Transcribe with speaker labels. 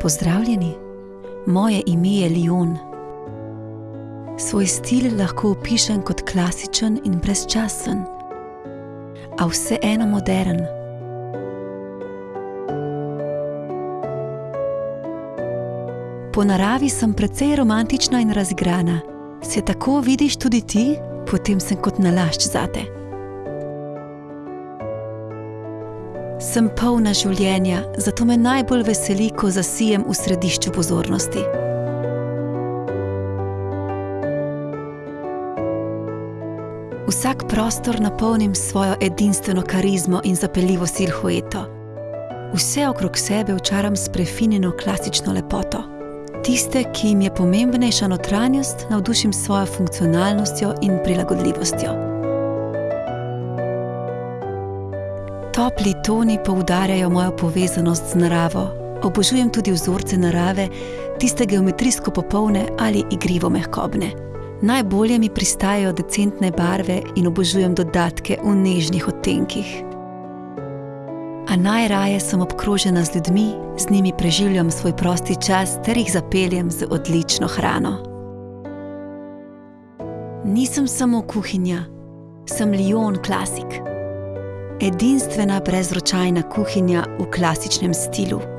Speaker 1: Pozdravljeni, moje ime je Lion. Svoj stil lahko opišem kot klasičen in brezčasen, a vseeno moderen. Po naravi sem precej romantična in razigrana. Se tako vidiš tudi ti, potem sem kot nalašč zate. Sem polna življenja, zato me najbolj veseli, ko zasijem v središču pozornosti. Vsak prostor napolnim s svojo edinstveno karizmo in zapeljivo silhueto. Vse okrog sebe očaram s prefinjeno klasično lepoto. Tiste, ki jim je pomembnejša notranjost, navdušim s svojo funkcionalnostjo in prilagodljivostjo. Topli toni poudarjajo mojo povezanost z naravo. Obožujem tudi vzorce narave, tiste geometrijsko popolne ali igrivo mehkobne. Najbolje mi pristajajo decentne barve in obožujem dodatke v nežnih odtenkih. A najraje sem obkrožena z ljudmi, z njimi preživljam svoj prosti čas ter jih zapeljem z odlično hrano. Nisem samo kuhinja, sem Lion klasik. Edinstvena brezročajna kuhinja v klasičnem stilu.